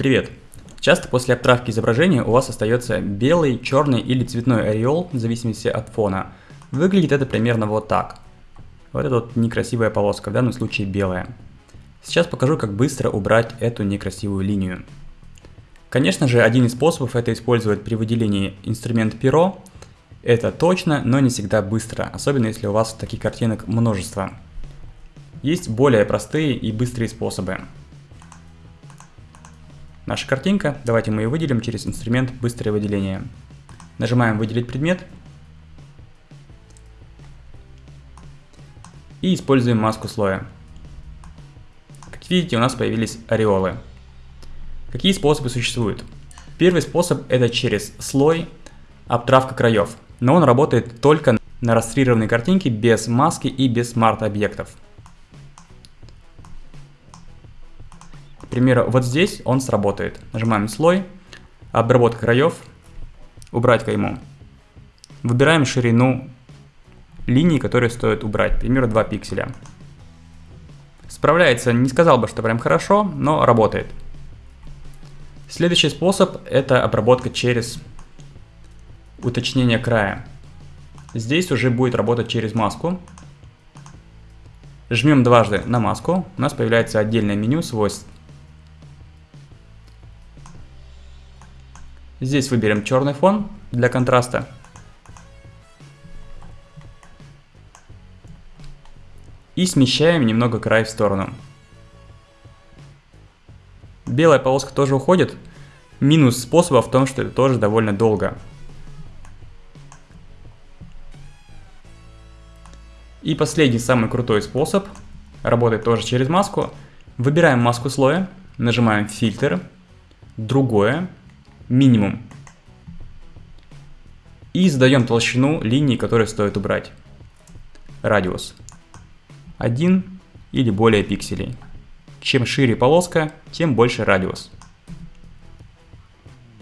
Привет! Часто после обтравки изображения у вас остается белый, черный или цветной ореол, в зависимости от фона. Выглядит это примерно вот так. Вот эта вот некрасивая полоска, в данном случае белая. Сейчас покажу, как быстро убрать эту некрасивую линию. Конечно же, один из способов это использовать при выделении инструмента перо. Это точно, но не всегда быстро, особенно если у вас таких картинок множество. Есть более простые и быстрые способы. Наша картинка, давайте мы ее выделим через инструмент «Быстрое выделение». Нажимаем «Выделить предмет» и используем маску слоя. Как видите, у нас появились ореолы. Какие способы существуют? Первый способ это через слой обтравка краев, но он работает только на растрированной картинке без маски и без смарт-объектов. Примеру, вот здесь он сработает. Нажимаем слой, обработка краев, убрать кайму. Выбираем ширину линии, которые стоит убрать, к примеру, 2 пикселя. Справляется, не сказал бы, что прям хорошо, но работает. Следующий способ это обработка через уточнение края. Здесь уже будет работать через маску. Жмем дважды на маску, у нас появляется отдельное меню свойств Здесь выберем черный фон для контраста. И смещаем немного край в сторону. Белая полоска тоже уходит. Минус способа в том, что это тоже довольно долго. И последний, самый крутой способ, работает тоже через маску. Выбираем маску слоя, нажимаем фильтр, другое, минимум. И задаем толщину линии, которую стоит убрать. Радиус. 1 или более пикселей. Чем шире полоска, тем больше радиус.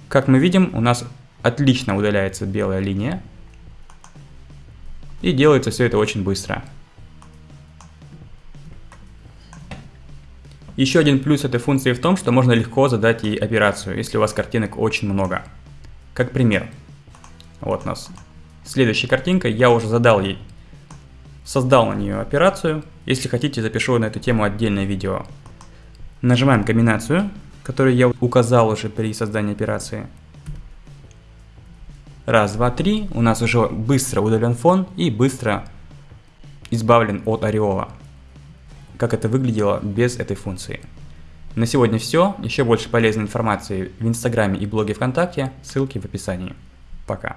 Как мы видим, у нас отлично удаляется белая линия. И делается все это очень быстро. Еще один плюс этой функции в том, что можно легко задать ей операцию, если у вас картинок очень много. Как пример. Вот у нас следующая картинка, я уже задал ей, создал на нее операцию. Если хотите, запишу на эту тему отдельное видео. Нажимаем комбинацию, которую я указал уже при создании операции. Раз, два, три. У нас уже быстро удален фон и быстро избавлен от ореола как это выглядело без этой функции. На сегодня все. Еще больше полезной информации в Инстаграме и блоге ВКонтакте. Ссылки в описании. Пока.